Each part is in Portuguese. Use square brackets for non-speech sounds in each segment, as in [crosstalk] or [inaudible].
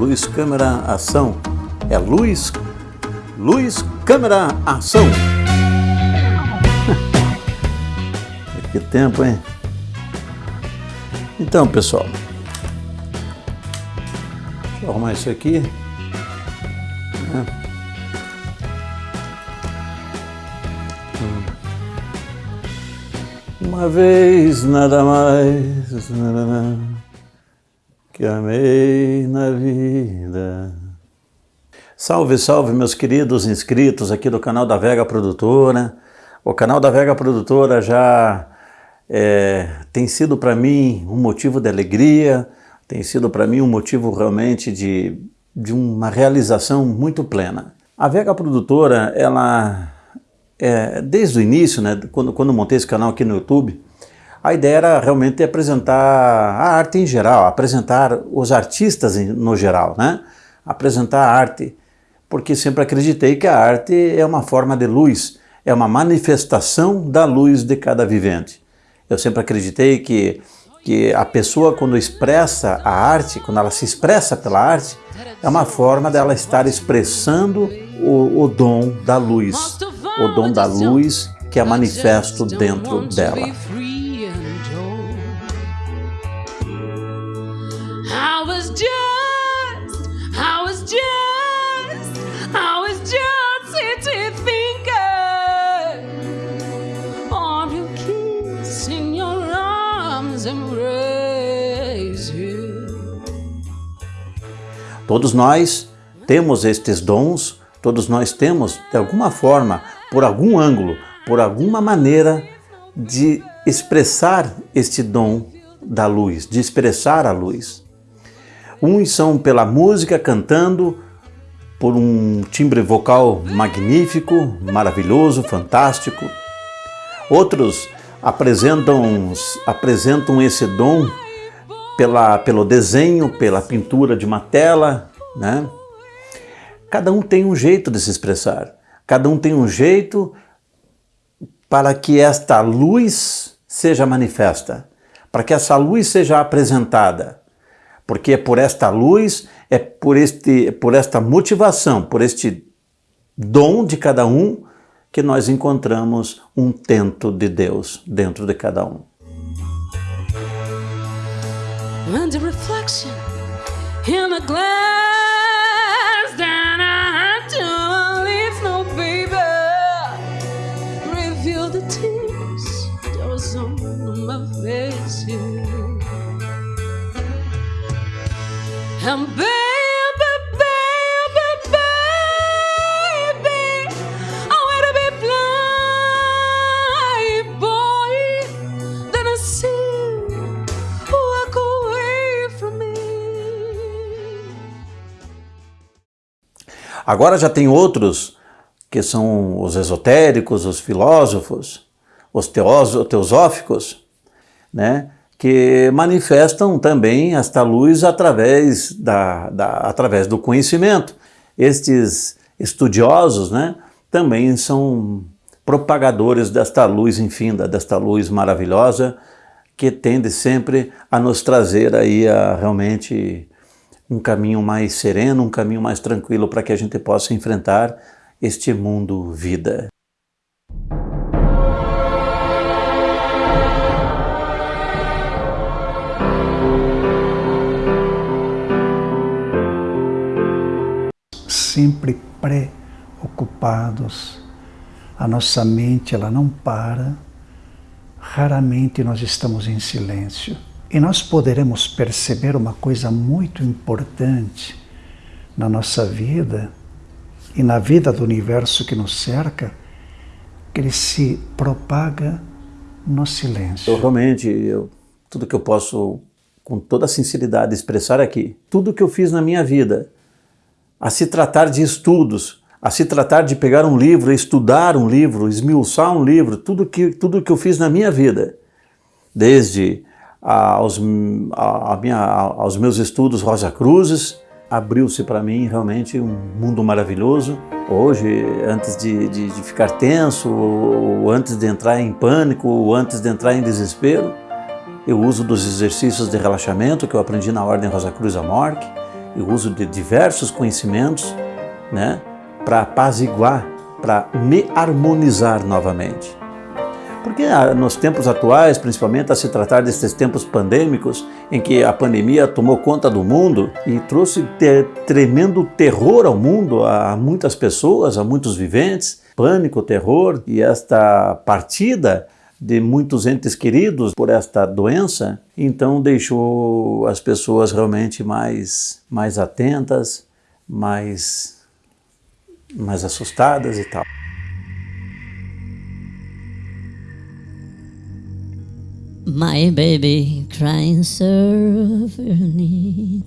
Luz, câmera, ação. É luz, luz, câmera, ação. [laughs] que tempo, hein? Então, pessoal. Deixa eu arrumar isso aqui. Uma vez nada mais que amei na vida. Salve, salve meus queridos inscritos aqui do canal da Vega Produtora. O canal da Vega Produtora já é, tem sido para mim um motivo de alegria, tem sido para mim um motivo realmente de, de uma realização muito plena. A Vega Produtora, ela é, desde o início, né, quando, quando montei esse canal aqui no YouTube, a ideia era realmente apresentar a arte em geral, apresentar os artistas no geral, né? apresentar a arte, porque sempre acreditei que a arte é uma forma de luz, é uma manifestação da luz de cada vivente. Eu sempre acreditei que, que a pessoa quando expressa a arte, quando ela se expressa pela arte, é uma forma dela estar expressando o, o dom da luz, o dom da luz que é manifesto dentro dela. Todos nós temos estes dons, todos nós temos, de alguma forma, por algum ângulo, por alguma maneira de expressar este dom da luz, de expressar a luz. Uns são pela música, cantando, por um timbre vocal magnífico, maravilhoso, fantástico. Outros apresentam, apresentam esse dom pela, pelo desenho, pela pintura de uma tela, né? Cada um tem um jeito de se expressar. Cada um tem um jeito para que esta luz seja manifesta, para que essa luz seja apresentada. Porque é por esta luz, é por, este, por esta motivação, por este dom de cada um, que nós encontramos um tento de Deus dentro de cada um. And reflection in glass Agora já tem outros que são os esotéricos, os filósofos, os teosóficos, né? Que manifestam também esta luz através, da, da, através do conhecimento. Estes estudiosos né, também são propagadores desta luz infinda, desta luz maravilhosa, que tende sempre a nos trazer aí a, realmente um caminho mais sereno, um caminho mais tranquilo para que a gente possa enfrentar este mundo vida. Sempre preocupados. A nossa mente ela não para. Raramente nós estamos em silêncio. E nós poderemos perceber uma coisa muito importante na nossa vida e na vida do universo que nos cerca, que ele se propaga no silêncio. Eu, realmente, eu, tudo que eu posso, com toda sinceridade, expressar aqui, tudo que eu fiz na minha vida, a se tratar de estudos, a se tratar de pegar um livro, estudar um livro, esmiuçar um livro, tudo que, tudo que eu fiz na minha vida, desde aos, a, a minha, aos meus estudos Rosa Cruzes, abriu-se para mim realmente um mundo maravilhoso. Hoje, antes de, de, de ficar tenso, ou antes de entrar em pânico, ou antes de entrar em desespero, eu uso dos exercícios de relaxamento que eu aprendi na Ordem Rosa Cruz Amorque, e uso de diversos conhecimentos, né, para apaziguar, para me harmonizar novamente. Porque ah, nos tempos atuais, principalmente a se tratar desses tempos pandêmicos, em que a pandemia tomou conta do mundo e trouxe ter, tremendo terror ao mundo, a muitas pessoas, a muitos viventes, pânico, terror, e esta partida de muitos entes queridos por esta doença, então deixou as pessoas realmente mais, mais atentas, mais, mais assustadas e tal. My baby crying suffering.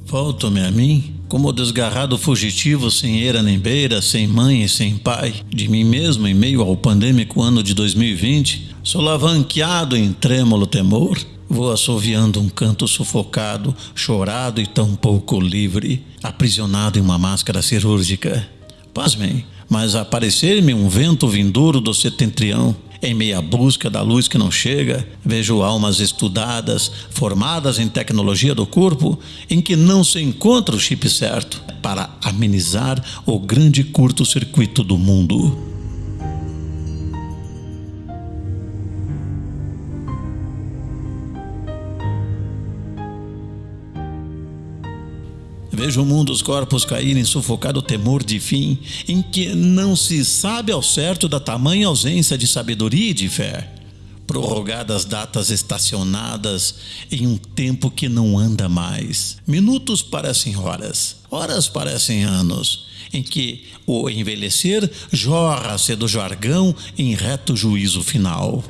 Volto-me a mim, como o desgarrado fugitivo sem eira nem beira, sem mãe e sem pai, de mim mesmo em meio ao pandêmico ano de 2020, solavanqueado em trêmulo temor, vou assoviando um canto sufocado, chorado e tão pouco livre, aprisionado em uma máscara cirúrgica. Pasmem, mas aparecer-me um vento vindouro do setentrião, em meia busca da luz que não chega, vejo almas estudadas, formadas em tecnologia do corpo, em que não se encontra o chip certo para amenizar o grande curto-circuito do mundo. Vejo o mundo os corpos caírem sufocado temor de fim, em que não se sabe ao certo da tamanha ausência de sabedoria e de fé. Prorrogadas datas estacionadas em um tempo que não anda mais. Minutos parecem horas, horas parecem anos, em que o envelhecer jorra-se do jargão em reto juízo final.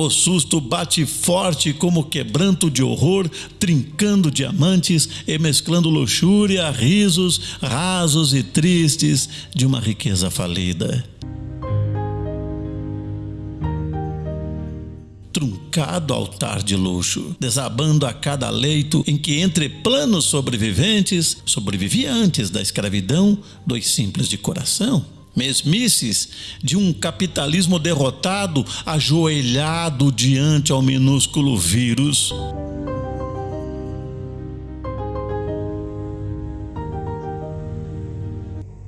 O susto bate forte como quebranto de horror, trincando diamantes e mesclando luxúria, risos rasos e tristes de uma riqueza falida. truncado altar de luxo, desabando a cada leito em que entre planos sobreviventes sobrevivia antes da escravidão dos simples de coração mesmices de um capitalismo derrotado, ajoelhado diante ao minúsculo vírus.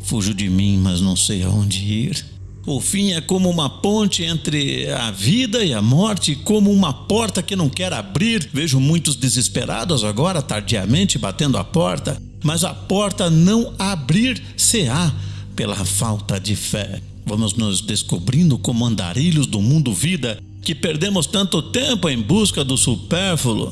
Fujo de mim, mas não sei aonde ir. O fim é como uma ponte entre a vida e a morte, como uma porta que não quer abrir. Vejo muitos desesperados agora, tardiamente, batendo a porta, mas a porta não abrir-se-á pela falta de fé. Vamos nos descobrindo como andarilhos do mundo vida que perdemos tanto tempo em busca do supérfluo.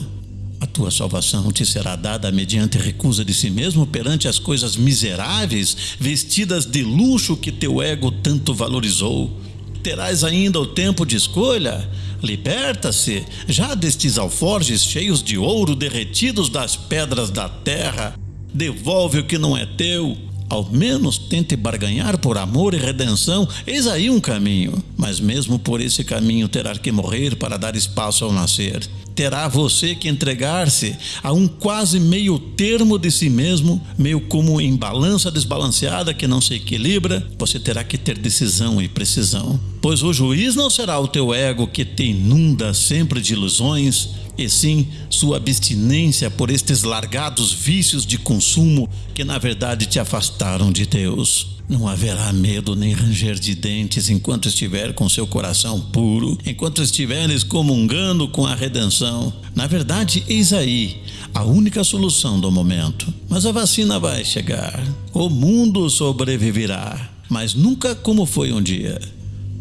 A tua salvação te será dada mediante recusa de si mesmo perante as coisas miseráveis, vestidas de luxo que teu ego tanto valorizou. Terás ainda o tempo de escolha. Liberta-se já destes alforjes cheios de ouro derretidos das pedras da terra. Devolve o que não é teu ao menos tente barganhar por amor e redenção, eis aí um caminho. Mas mesmo por esse caminho terá que morrer para dar espaço ao nascer. Terá você que entregar-se a um quase meio termo de si mesmo, meio como em balança desbalanceada que não se equilibra, você terá que ter decisão e precisão. Pois o juiz não será o teu ego que te inunda sempre de ilusões, e sim sua abstinência por estes largados vícios de consumo que na verdade te afastaram de Deus. Não haverá medo nem ranger de dentes enquanto estiver com seu coração puro, enquanto estiveres comungando com a redenção. Na verdade, eis aí a única solução do momento. Mas a vacina vai chegar. O mundo sobreviverá, mas nunca como foi um dia.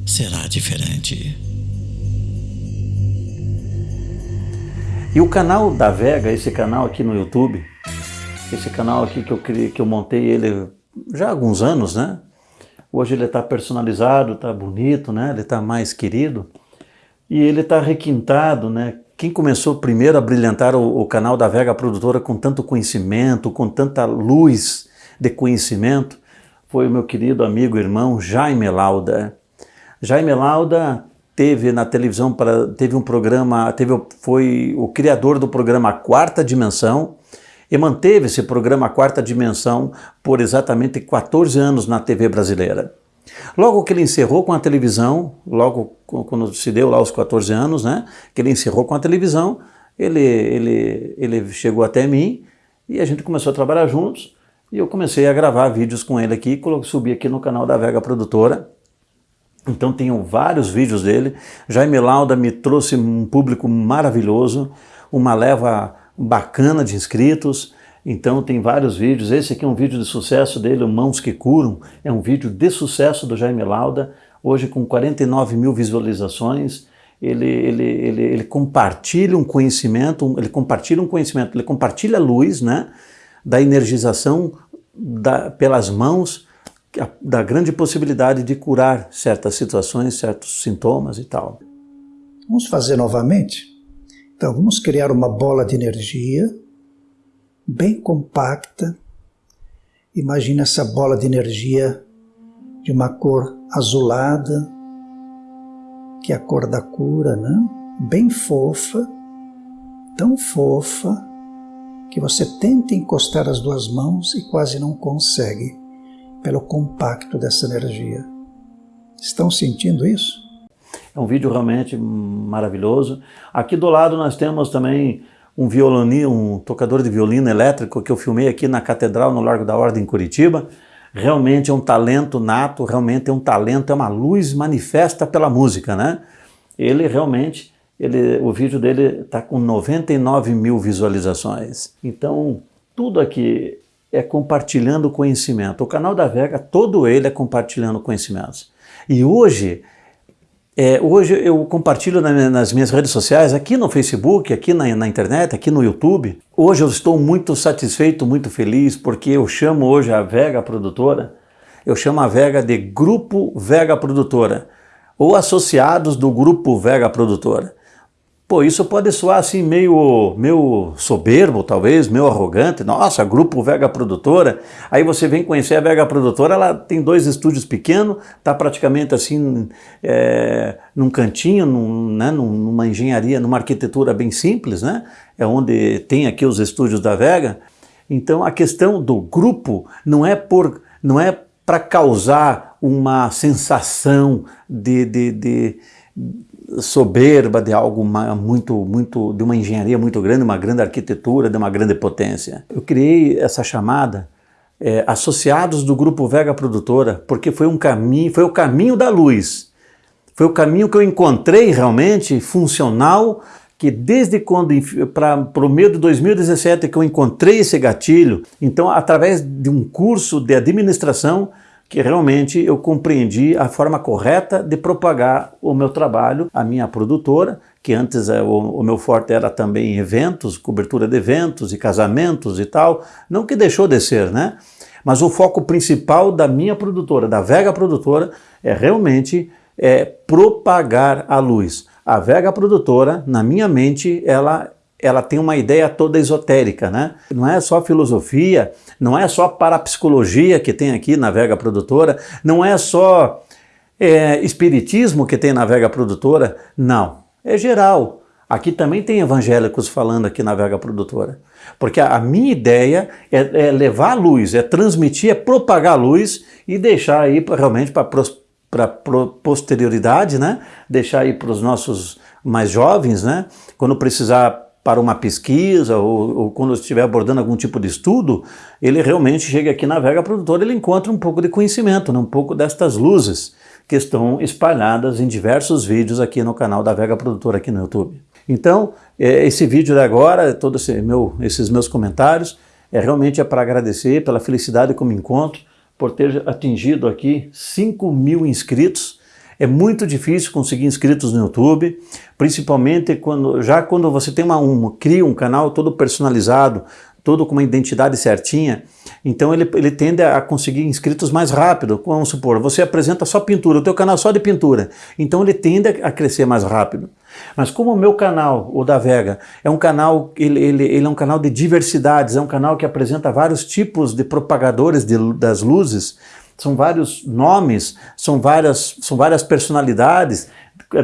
Será diferente. E o canal da Vega, esse canal aqui no YouTube, esse canal aqui que eu, criei, que eu montei ele já há alguns anos, né? Hoje ele está personalizado, está bonito, né? Ele está mais querido. E ele está requintado, né? Quem começou primeiro a brilhantar o, o canal da Vega Produtora com tanto conhecimento, com tanta luz de conhecimento, foi o meu querido amigo irmão Jaime Lauda. Jaime Lauda teve na televisão, para, teve um programa, teve, foi o criador do programa Quarta Dimensão e manteve esse programa Quarta Dimensão por exatamente 14 anos na TV brasileira. Logo que ele encerrou com a televisão, logo quando se deu lá os 14 anos, né, que ele encerrou com a televisão, ele, ele, ele chegou até mim e a gente começou a trabalhar juntos e eu comecei a gravar vídeos com ele aqui, subi aqui no canal da Vega Produtora. Então tenho vários vídeos dele. Jaime Lauda me trouxe um público maravilhoso, uma leva bacana de inscritos. Então tem vários vídeos. Esse aqui é um vídeo de sucesso dele, Mãos que Curam. É um vídeo de sucesso do Jaime Lauda, hoje com 49 mil visualizações ele, ele, ele, ele compartilha um conhecimento, ele compartilha um conhecimento, ele compartilha a luz né, da energização da, pelas mãos, da grande possibilidade de curar certas situações, certos sintomas e tal. Vamos fazer novamente? Então, vamos criar uma bola de energia bem compacta. Imagina essa bola de energia de uma cor azulada, que é a cor da cura, né? bem fofa, tão fofa, que você tenta encostar as duas mãos e quase não consegue, pelo compacto dessa energia. Estão sentindo isso? É um vídeo realmente maravilhoso. Aqui do lado nós temos também um violino, um tocador de violino elétrico que eu filmei aqui na Catedral, no Largo da Ordem, em Curitiba realmente é um talento nato, realmente é um talento, é uma luz manifesta pela música, né? Ele realmente, ele, o vídeo dele está com 99 mil visualizações. Então, tudo aqui é compartilhando conhecimento. O canal da Vega, todo ele é compartilhando conhecimentos. E hoje, é, hoje eu compartilho nas minhas redes sociais, aqui no Facebook, aqui na, na, internet, aqui no YouTube. Hoje eu estou muito satisfeito, muito feliz, porque eu chamo hoje a Vega Produtora, eu chamo a Vega de Grupo Vega Produtora, ou associados do Grupo Vega Produtora. Pô, isso pode soar assim meio, meio soberbo, talvez, meio arrogante. Nossa, grupo Vega Produtora. Aí você vem conhecer a Vega Produtora, ela tem dois estúdios pequenos, está praticamente assim é, num cantinho, num, né, numa engenharia, numa arquitetura bem simples, né? É onde tem aqui os estúdios da Vega. Então a questão do grupo não é por, não é para causar uma sensação de, de, de soberba de algo muito, muito, de uma engenharia muito grande, uma grande arquitetura, de uma grande potência. Eu criei essa chamada é, associados do grupo Vega Produtora, porque foi um caminho, foi o caminho da luz. Foi o caminho que eu encontrei realmente funcional, que desde quando, para o meio de 2017 que eu encontrei esse gatilho, então através de um curso de administração, que realmente eu compreendi a forma correta de propagar o meu trabalho, a minha produtora, que antes o, o, meu forte era também eventos, cobertura de eventos e casamentos e tal, não que deixou de ser, né? Mas o foco principal da minha produtora, da Vega Produtora, é realmente é, propagar a luz. A Vega Produtora, na minha mente, ela ela tem uma ideia toda esotérica, né? Não é só filosofia, não é só parapsicologia que tem aqui na Vega Produtora, não é só é, espiritismo que tem na Vega Produtora, não. É geral. Aqui também tem evangélicos falando aqui na Vega Produtora. Porque a, minha ideia é, é, levar a luz, é transmitir, é propagar a luz e deixar aí pra, realmente para a posterioridade, né? Deixar aí para os nossos mais jovens, né? Quando precisar para uma pesquisa ou, ou, quando estiver abordando algum tipo de estudo, ele realmente chega aqui na Vega Produtora, ele encontra um pouco de conhecimento, né? um pouco destas luzes que estão espalhadas em diversos vídeos aqui no canal da Vega Produtora aqui no YouTube. Então, é, esse vídeo de agora, todos esse meu, esses meus comentários, é realmente é para agradecer pela felicidade que eu me encontro, por ter atingido aqui 5 mil inscritos, é muito difícil conseguir inscritos no YouTube, principalmente quando já quando você tem uma, um, cria um canal todo personalizado, todo com uma identidade certinha, então ele, ele tende a conseguir inscritos mais rápido. Vamos supor, você apresenta só pintura, o teu canal só de pintura, então ele tende a crescer mais rápido. Mas como o meu canal, o da Vega, é um canal, ele, ele, ele é um canal de diversidades, é um canal que apresenta vários tipos de propagadores de, das luzes, são vários nomes, são várias, são várias personalidades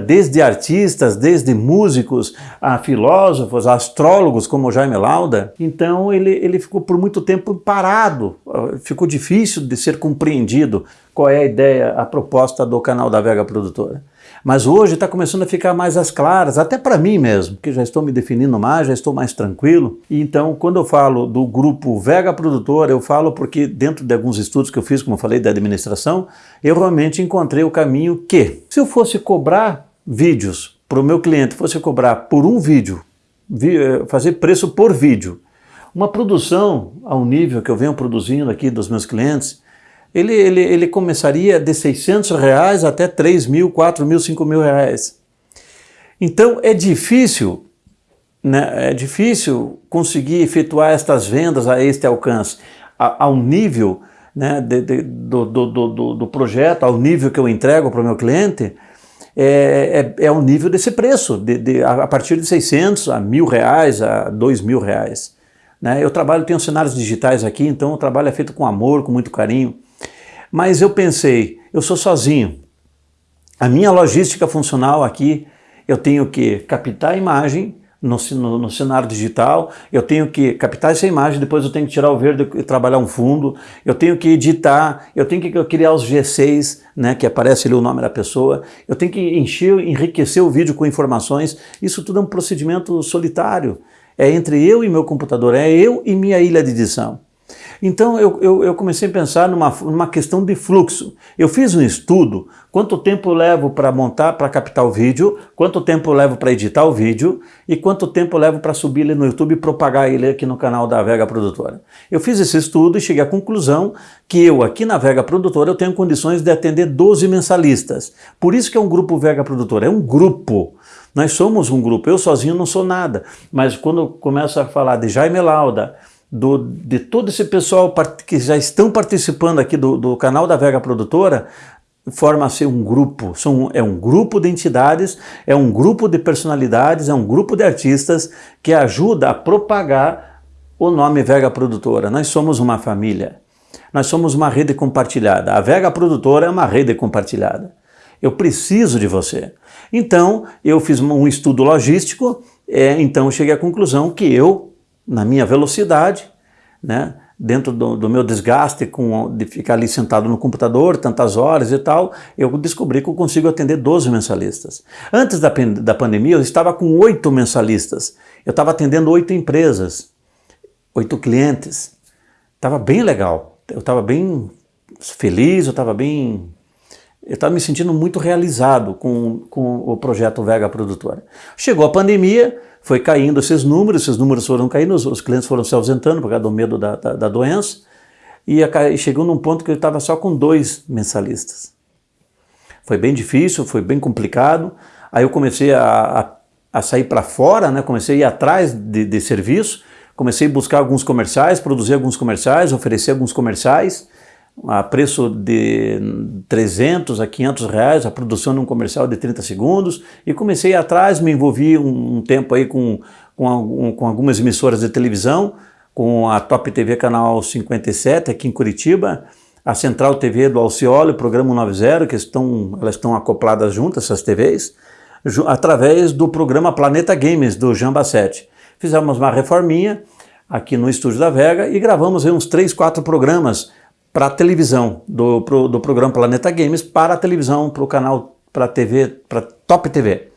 desde artistas, desde músicos, a filósofos, a astrólogos como Jaime Lauda. Então ele, ele ficou por muito tempo parado, ficou difícil de ser compreendido qual é a ideia, a proposta do canal da Vega Produtora. Mas hoje está começando a ficar mais às claras, até para mim mesmo, que já estou me definindo mais, já estou mais tranquilo. E então, quando eu falo do grupo Vega Produtora, eu falo porque dentro de alguns estudos que eu fiz, como eu falei, da administração, eu realmente encontrei o caminho que, se eu fosse cobrar vídeos para o meu cliente, fosse cobrar por um vídeo, eh, fazer preço por vídeo, uma produção ao nível que eu venho produzindo aqui dos meus clientes, ele, ele, ele começaria de 600 reais até 3 mil, 4 mil, 5 mil reais. Então é difícil, né, é difícil conseguir efetuar estas vendas a este alcance, a, ao nível né, de, de, do, do, do, do, projeto, ao nível que eu entrego para o meu cliente, é, é, é o nível desse preço, de, de, a partir de 600 a mil reais, a 2 mil reais. Né? Eu trabalho, tenho cenários digitais aqui, então o trabalho é feito com amor, com muito carinho. Mas eu pensei, eu sou sozinho. A minha logística funcional aqui, eu tenho que captar a imagem no, no, no, cenário digital, eu tenho que captar essa imagem, depois eu tenho que tirar o verde e trabalhar um fundo, eu tenho que editar, eu tenho que criar os G6, né, que aparece ali o nome da pessoa, eu tenho que encher, enriquecer o vídeo com informações, isso tudo é um procedimento solitário, é entre eu e meu computador, é eu e minha ilha de edição. Então eu, eu, eu, comecei a pensar numa, numa questão de fluxo. Eu fiz um estudo, quanto tempo eu levo para montar, para captar o vídeo, quanto tempo eu levo para editar o vídeo e quanto tempo eu levo para subir ele no YouTube e propagar ele aqui no canal da Vega Produtora. Eu fiz esse estudo e cheguei à conclusão que eu aqui na Vega Produtora eu tenho condições de atender 12 mensalistas. Por isso que é um grupo Vega Produtora, é um grupo. Nós somos um grupo, eu sozinho não sou nada, mas quando eu começo a falar de Jaime Lauda, do, de todo esse pessoal que já estão participando aqui do, do canal da Vega Produtora, forma-se um grupo, são, é um grupo de entidades, é um grupo de personalidades, é um grupo de artistas que ajuda a propagar o nome Vega Produtora. Nós somos uma família, nós somos uma rede compartilhada. A Vega Produtora é uma rede compartilhada. Eu preciso de você. Então, eu fiz um estudo logístico, é, então cheguei à conclusão que eu na minha velocidade, né? dentro do, do, meu desgaste com, de ficar ali sentado no computador tantas horas e tal, eu descobri que eu consigo atender 12 mensalistas. Antes da, da pandemia eu estava com oito mensalistas, eu estava atendendo oito empresas, oito clientes, estava bem legal, eu estava bem feliz, eu estava bem... Eu estava me sentindo muito realizado com, com o projeto Vega Produtora. Chegou a pandemia, foi caindo esses números, esses números foram caindo, os, os clientes foram se ausentando por causa do medo da, da, da doença, e, a, e chegou num ponto que ele estava só com dois mensalistas. Foi bem difícil, foi bem complicado, aí eu comecei a, a, a sair para fora, né? comecei a ir atrás de, de serviço, comecei a buscar alguns comerciais, produzir alguns comerciais, oferecer alguns comerciais, a preço de 300 a 500 reais, a produção de um comercial de 30 segundos, e comecei atrás, me envolvi um, tempo aí com, com, com, algumas emissoras de televisão, com a Top TV Canal 57 aqui em Curitiba, a Central TV do Alcioli, o Programa 90, que estão, elas estão acopladas juntas, essas TVs, através do programa Planeta Games, do Jean Bassetti. Fizemos uma reforminha aqui no Estúdio da Vega e gravamos aí uns 3, 4 programas para a televisão, do, pro, do programa Planeta Games, para a televisão, para o canal, para a TV, para Top TV.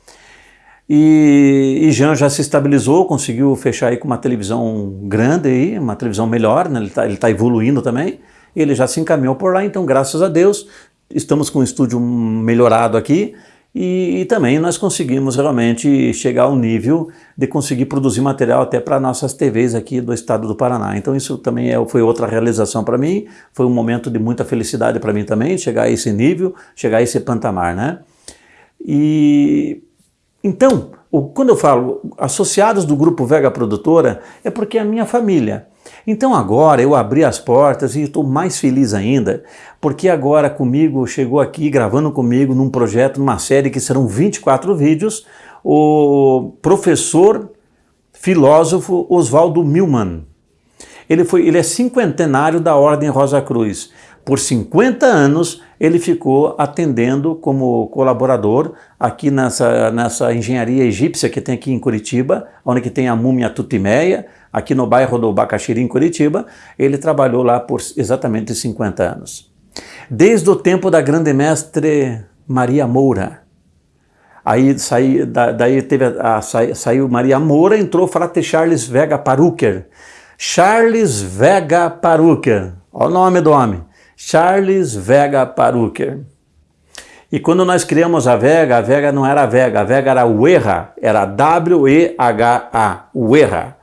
E, e Jean já se estabilizou, conseguiu fechar aí com uma televisão grande aí, uma televisão melhor, né? ele está tá evoluindo também, ele já se encaminhou por lá, então graças a Deus, estamos com um estúdio melhorado aqui, e, e, também nós conseguimos realmente chegar ao nível de conseguir produzir material até para nossas TVs aqui do estado do Paraná. Então isso também é, foi outra realização para mim, foi um momento de muita felicidade para mim também, chegar a esse nível, chegar a esse pantamar, né? E então, quando eu falo associados do Grupo Vega Produtora, é porque é a minha família. Então agora eu abri as portas e estou mais feliz ainda, porque agora comigo, chegou aqui gravando comigo num projeto, numa série que serão 24 vídeos, o professor filósofo Oswaldo Milman. Ele, foi, ele é cinquentenário da Ordem Rosa Cruz. por 50 anos ele ficou atendendo como colaborador aqui nessa, nessa engenharia egípcia que tem aqui em Curitiba, onde que tem a múmia Tutimeia, aqui no bairro do Bacaxiri, em Curitiba. Ele trabalhou lá por exatamente 50 anos. Desde o tempo da grande mestre Maria Moura. Aí saí, daí teve a, a, saiu Maria Moura, entrou Frate Charles Vega Paruker. Charles Vega Paruker, olha o nome do homem. Charles Vega Paruker. E quando nós criamos a Vega, a Vega não era Vega, a Vega era o era W-E-H-A, o.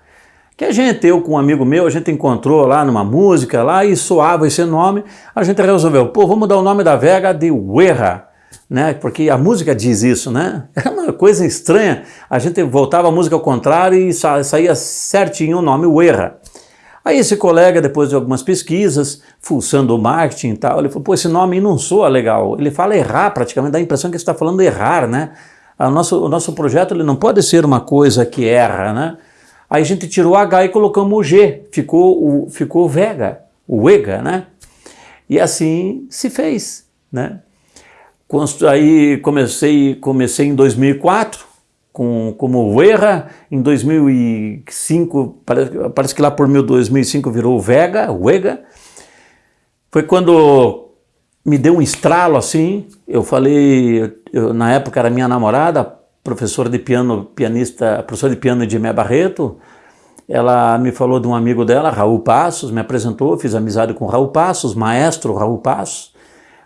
Que a gente, eu com um amigo meu, a gente encontrou lá numa música lá e soava esse nome, a gente resolveu, pô, vamos dar o nome da Vega de Uerra, né? Porque a música diz isso, né? [laughs] É uma coisa estranha. A gente voltava a música ao contrário e saía certinho o nome Uerra. Aí esse colega, depois de algumas pesquisas, fuçando o marketing e tal, ele falou, pô, esse nome não soa legal. Ele fala errar praticamente, dá a impressão que ele está falando errar, né? O nosso, o nosso projeto ele não pode ser uma coisa que erra, né? Aí a gente tirou o H e colocamos o G, ficou o, ficou Vega, o EGA, né? E assim se fez, né? Aí comecei, comecei em 2004, com, como Uerra, em 2005, parece, parece que lá por 2005 virou Vega, Vega. Foi quando me deu um estralo assim, eu falei, eu, na época era minha namorada, professora de piano, pianista, professora de piano de Mé Barreto, ela me falou de um amigo dela, Raul Passos, me apresentou, fiz amizade com Raul Passos, maestro Raul Passos,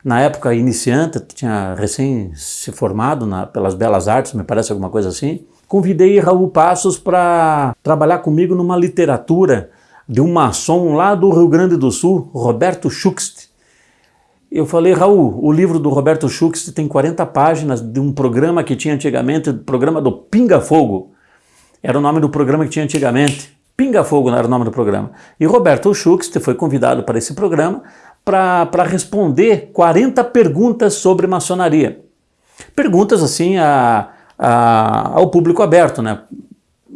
na época iniciante, tinha recém se formado na, pelas Belas Artes, me parece alguma coisa assim. Convidei Raul Passos para trabalhar comigo numa literatura de um maçom lá do Rio Grande do Sul, Roberto Schuxt. Eu falei, Raul, o livro do Roberto Schuxt tem 40 páginas de um programa que tinha antigamente, o programa do Pinga Fogo. Era o nome do programa que tinha antigamente. Pinga Fogo era o nome do programa. E Roberto Schuxt foi convidado para esse programa para responder 40 perguntas sobre maçonaria. Perguntas assim a, a, ao público aberto, né?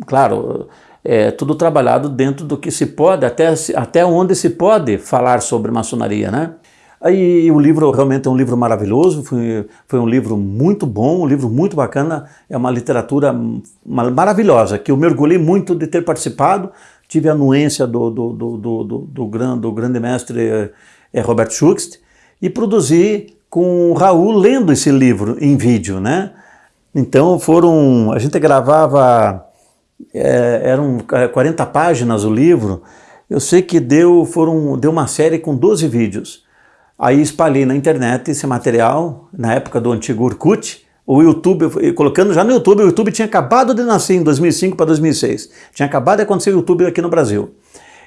Claro, é tudo trabalhado dentro do que se pode, até, até onde se pode falar sobre maçonaria, né? Aí o livro realmente é um livro maravilhoso, foi, foi um livro muito bom, um livro muito bacana, é uma literatura maravilhosa, que eu mergulhei muito de ter participado, tive a anuência do, do, do, do, do, do, do grande mestre é Robert Schucht, e produzi com o Raul lendo esse livro em vídeo, né? Então foram, a gente gravava, é, eram 40 páginas o livro, eu sei que deu, foram, deu uma série com 12 vídeos. Aí espalhei na internet esse material, na época do antigo Orkut, o YouTube, colocando já no YouTube, o YouTube tinha acabado de nascer em 2005 para 2006. Tinha acabado de acontecer o YouTube aqui no Brasil.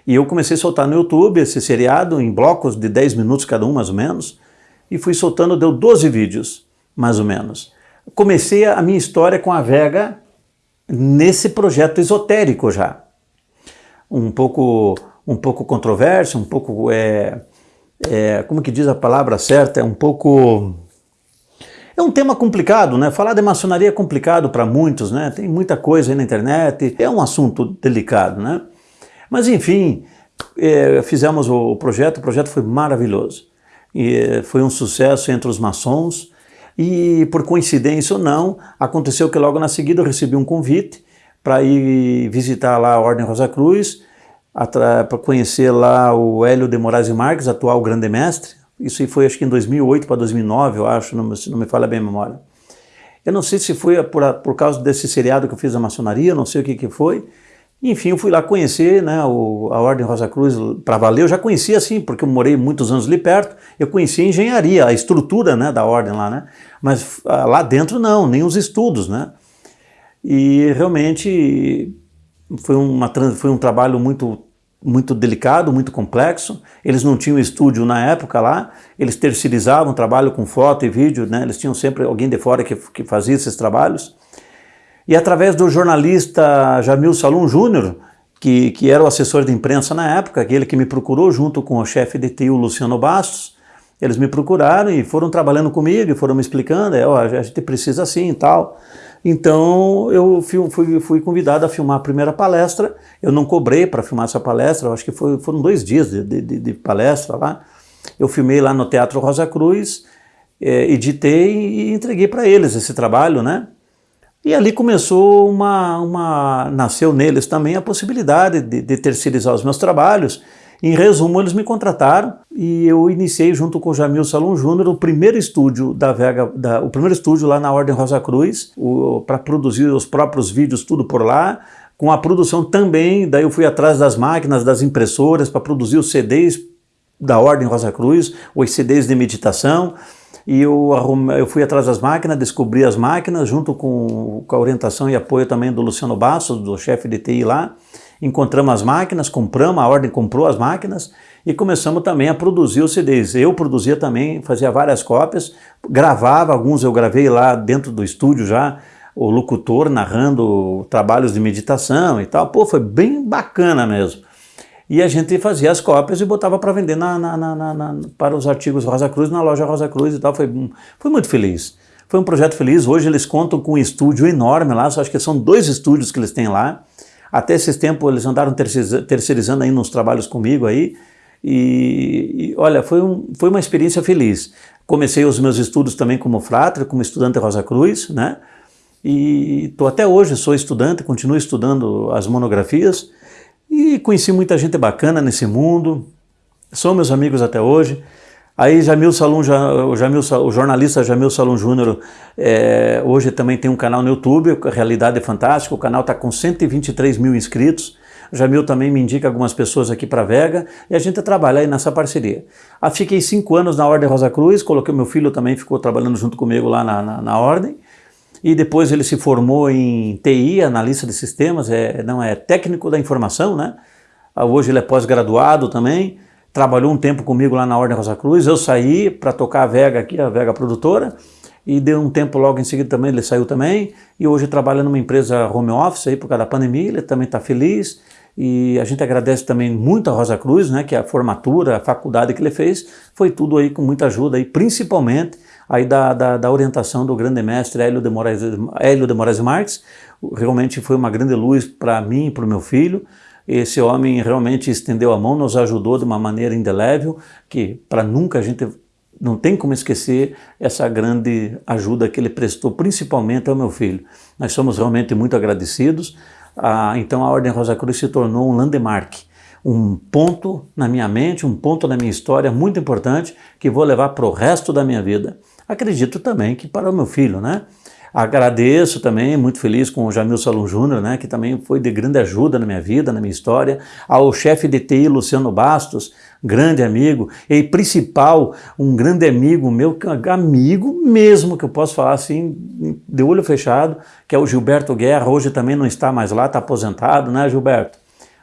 E eu comecei a soltar no YouTube esse seriado em blocos de 10 minutos cada um, mais ou menos, e fui soltando, deu 12 vídeos, mais ou menos. Comecei a minha história com a Vega nesse projeto esotérico já. Um pouco, um pouco controverso, um pouco, é, é, como que diz a palavra certa, é um pouco... É um tema complicado, né? Falar de maçonaria é complicado para muitos, né? Tem muita coisa aí na internet, é um assunto delicado, né? Mas enfim, é, fizemos o projeto, o projeto foi maravilhoso. E é, foi um sucesso entre os maçons e por coincidência ou não, aconteceu que logo na seguida eu recebi um convite para ir visitar lá a Ordem Rosa Cruz, para conhecer lá o Hélio de Moraes e Marques, atual grande mestre. Isso foi acho que em 2008 para 2009, eu acho, não, não me falha bem a memória. Eu não sei se foi por, por causa desse seriado que eu fiz da maçonaria, não sei o que, que foi, enfim, eu fui lá conhecer né, o, a Ordem Rosa Cruz para valer. Eu já conhecia assim, porque eu morei muitos anos ali perto. Eu conhecia a engenharia, a estrutura né, da Ordem lá, né? Mas ah, lá dentro não, nem os estudos, né? E realmente foi, uma, foi um trabalho muito, muito delicado, muito complexo. Eles não tinham estúdio na época lá, eles terceirizavam trabalho com foto e vídeo, né? Eles tinham sempre alguém de fora que, que fazia esses trabalhos. E através do jornalista Jamil Salum Júnior, que, que era o assessor de imprensa na época, aquele que me procurou junto com o chefe de TI, Luciano Bastos, eles me procuraram e foram trabalhando comigo foram me explicando, é, ó, a gente precisa assim e tal. Então eu fui, fui, convidado a filmar a primeira palestra, eu não cobrei para filmar essa palestra, acho que foi, foram dois dias de, de, de palestra lá, Eu filmei lá no Teatro Rosa Cruz, é, editei e entreguei para eles esse trabalho, né? E ali começou uma, uma nasceu neles também a possibilidade de, de terceirizar os meus trabalhos. Em resumo, eles me contrataram e eu iniciei junto com o Jamil Salom Júnior o primeiro estúdio da Vega, da, o primeiro estúdio lá na Ordem Rosa Cruz, para produzir os próprios vídeos tudo por lá, com a produção também, daí eu fui atrás das máquinas, das impressoras para produzir os CDs da Ordem Rosa Cruz, os CDs de meditação, e eu, eu fui atrás das máquinas, descobri as máquinas, junto com, com a orientação e apoio também do Luciano Bastos, do chefe de TI lá, encontramos as máquinas, compramos, a Ordem comprou as máquinas e começamos também a produzir os CDs. Eu produzia também, fazia várias cópias, gravava, alguns eu gravei lá dentro do estúdio já, o locutor narrando trabalhos de meditação e tal. Pô, foi bem bacana mesmo e a gente fazia as cópias e botava para vender na, na, na, para os artigos Rosa Cruz, na loja Rosa Cruz e tal. Foi, foi muito feliz. Foi um projeto feliz. Hoje eles contam com um estúdio enorme lá, acho que são dois estúdios que eles têm lá. Até esses tempos eles andaram terceirizando aí nos trabalhos comigo aí. E, e, olha, foi, um, foi uma experiência feliz. Comecei os meus estudos também como fratre, como estudante Rosa Cruz, né? E estou até hoje, sou estudante, continuo estudando as monografias. E conheci muita gente bacana nesse mundo, são meus amigos até hoje. Aí Jamil Salum, o, Jamil, o jornalista Jamil Salum Júnior, é, hoje também tem um canal no YouTube, Realidade é Fantástica, o canal está com 123 mil inscritos. Jamil também me indica algumas pessoas aqui para Vega e a gente trabalha aí nessa parceria. Ah, fiquei cinco anos na Ordem Rosa Cruz, coloquei meu filho também, ficou trabalhando junto comigo lá na, na, na Ordem e depois ele se formou em TI, analista de sistemas, é, não é técnico da informação, né? Ah, hoje ele é pós-graduado também, trabalhou um tempo comigo lá na Ordem Rosa Cruz, eu saí para tocar a Vega aqui, a Vega Produtora, e deu um tempo logo em seguida também, ele saiu também, e hoje trabalha numa empresa home office aí por causa da pandemia, ele também está feliz, e a gente agradece também muito a Rosa Cruz, né, que a formatura, a faculdade que ele fez, foi tudo aí com muita ajuda, aí, principalmente aí da, da, da, orientação do grande mestre Hélio de Moraes, Hélio de Moraes Marques, realmente foi uma grande luz para mim e para o meu filho, esse homem realmente estendeu a mão, nos ajudou de uma maneira indelével, que para nunca a gente não tem como esquecer essa grande ajuda que ele prestou, principalmente ao meu filho. Nós somos realmente muito agradecidos, ah, então a Ordem Rosa Cruz se tornou um landmark, um ponto na minha mente, um ponto na minha história muito importante que vou levar para o resto da minha vida. Acredito também que para o meu filho, né? Agradeço também, muito feliz com o Jamil Salom Júnior, né, que também foi de grande ajuda na minha vida, na minha história, ao chefe de TI, Luciano Bastos, grande amigo, e principal, um grande amigo meu, amigo mesmo, que eu posso falar assim, de olho fechado, que é o Gilberto Guerra, hoje também não está mais lá, está aposentado, né, Gilberto?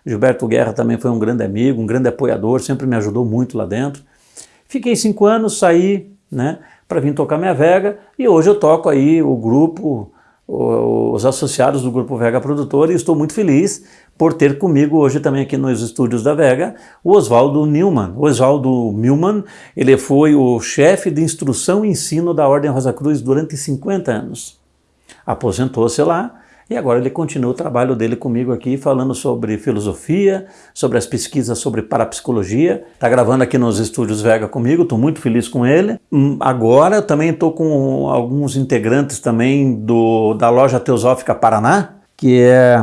Gilberto Guerra também foi um grande amigo, um grande apoiador, sempre me ajudou muito lá dentro. Fiquei cinco anos, saí, né, para vir tocar minha Vega e hoje eu toco aí o grupo, os associados do Grupo Vega Produtor e estou muito feliz por ter comigo hoje também aqui nos estúdios da Vega o Oswaldo Newman. O Oswaldo Newman, ele foi o chefe de instrução e ensino da Ordem Rosa Cruz durante 50 anos. Aposentou-se lá e agora ele continua o trabalho dele comigo aqui, falando sobre filosofia, sobre as pesquisas sobre parapsicologia. Está gravando aqui nos estúdios Vega comigo, estou muito feliz com ele. Hum, agora eu também estou com alguns integrantes também do, da loja Teosófica Paraná, que é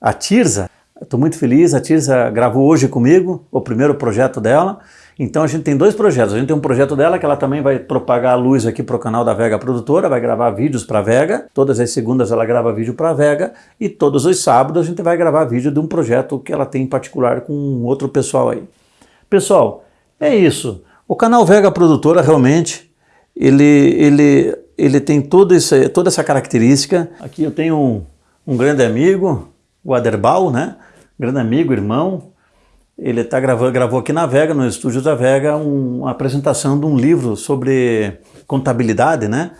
a Tirza. Estou muito feliz, a Tirza gravou hoje comigo o primeiro projeto dela. Então a gente tem dois projetos. A gente tem um projeto dela que ela também vai propagar a luz aqui para o canal da Vega Produtora, vai gravar vídeos para a Vega. Todas as segundas ela grava vídeo para a Vega e todos os sábados a gente vai gravar vídeo de um projeto que ela tem em particular com outro pessoal aí. Pessoal, é isso. O canal Vega Produtora realmente ele, ele, ele tem todo esse, toda essa característica. Aqui eu tenho um, um grande amigo, o Aderbal, né? Grande amigo, irmão, ele tá gravando, gravou aqui na Vega, no estúdio da Vega, um, uma apresentação de um livro sobre contabilidade, né?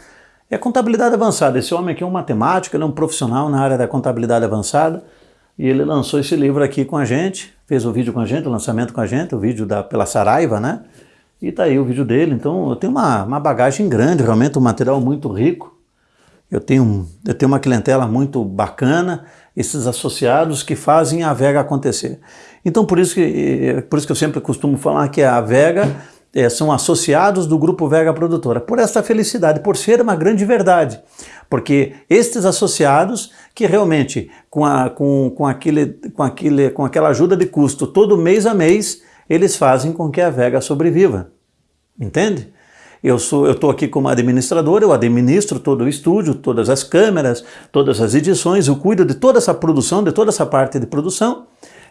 É contabilidade avançada. Esse homem aqui é um matemático, ele é um profissional na área da contabilidade avançada e ele lançou esse livro aqui com a gente, fez o vídeo com a gente, o lançamento com a gente, o vídeo da, pela Saraiva, né? E tá aí o vídeo dele. Então eu tenho uma, uma bagagem grande, realmente um material muito rico. Eu tenho, eu tenho uma clientela muito bacana, esses associados que fazem a Vega acontecer. Então por isso que, por isso que eu sempre costumo falar que a Vega é, são associados do Grupo Vega Produtora, por esta felicidade, por ser uma grande verdade. Porque estes associados, que realmente, com, a, com, com, aquele, com, aquele, com aquela ajuda de custo todo mês a mês, eles fazem com que a Vega sobreviva. Entende? Eu estou aqui como administrador, eu administro todo o estúdio, todas as câmeras, todas as edições, eu cuido de toda essa produção, de toda essa parte de produção,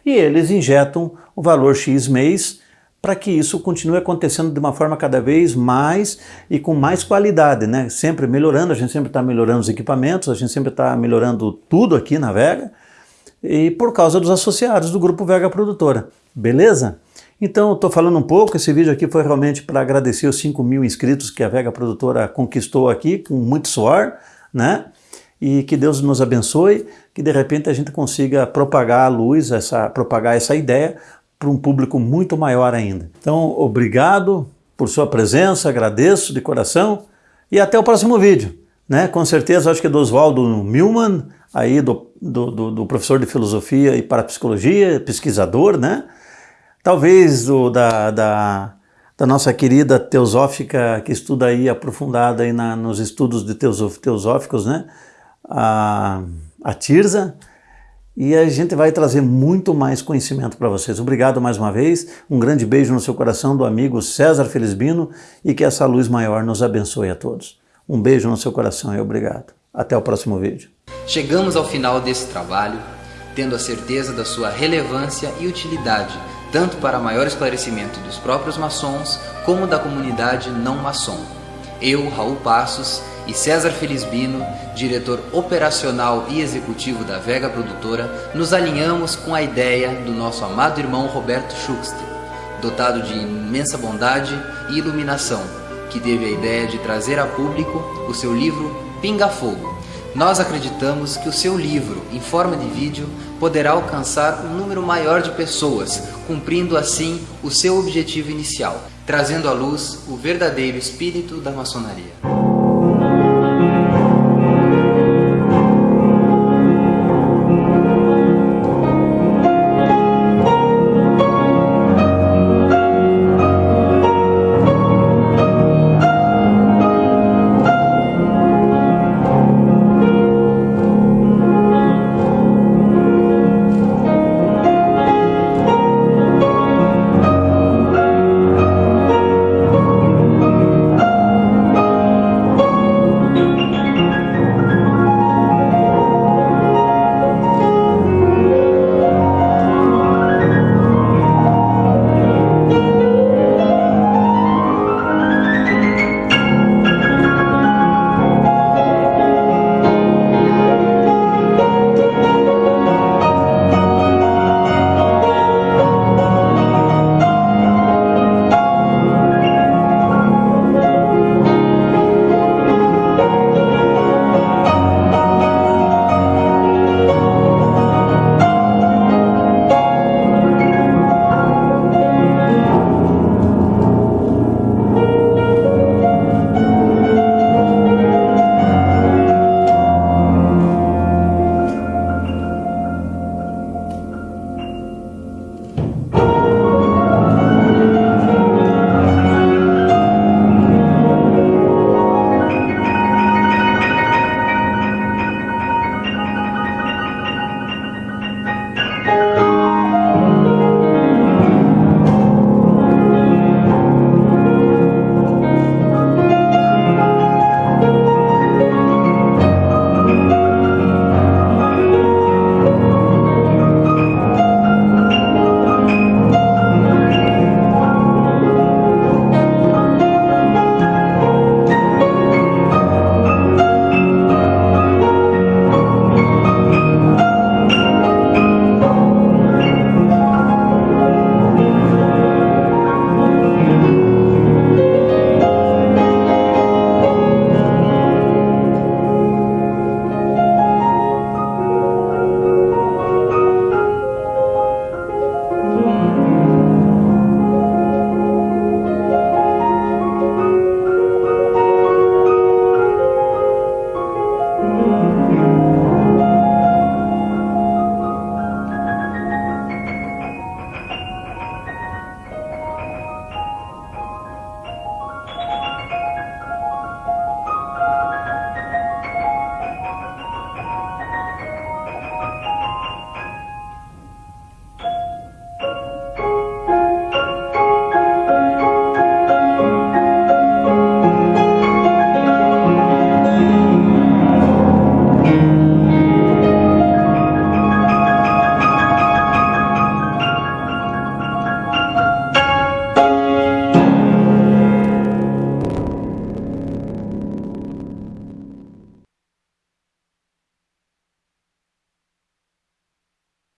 e eles injetam o valor X mês para que isso continue acontecendo de uma forma cada vez mais e com mais qualidade, né? Sempre melhorando, a gente sempre está melhorando os equipamentos, a gente sempre está melhorando tudo aqui na Vega, e por causa dos associados do Grupo Vega Produtora, beleza? Então, estou falando um pouco, esse vídeo aqui foi realmente para agradecer os 5 mil inscritos que a Vega Produtora conquistou aqui, com muito suor, né? E que Deus nos abençoe, que de repente a gente consiga propagar a luz, essa, propagar essa ideia para um público muito maior ainda. Então, obrigado por sua presença, agradeço de coração e até o próximo vídeo. Né? Com certeza, acho que é do Oswaldo Milman, aí do, do, do, do professor de filosofia e parapsicologia, pesquisador, né? Talvez do, da, da, da, nossa querida teosófica que estuda aí aprofundada aí na, nos estudos de teosóficos, né? A, a Tirza. E a gente vai trazer muito mais conhecimento para vocês. Obrigado mais uma vez, um grande beijo no seu coração do amigo César Felizbino e que essa luz maior nos abençoe a todos. Um beijo no seu coração e obrigado. Até o próximo vídeo. Chegamos ao final desse trabalho, tendo a certeza da sua relevância e utilidade tanto para maior esclarecimento dos próprios maçons como da comunidade não maçom. Eu, Raul Passos e César Felizbino, diretor operacional e executivo da Vega Produtora, nos alinhamos com a ideia do nosso amado irmão Roberto Schuxter, dotado de imensa bondade e iluminação, que teve a ideia de trazer a público o seu livro Pinga Fogo, nós acreditamos que o seu livro, em forma de vídeo, poderá alcançar um número maior de pessoas, cumprindo assim o seu objetivo inicial, trazendo à luz o verdadeiro espírito da maçonaria.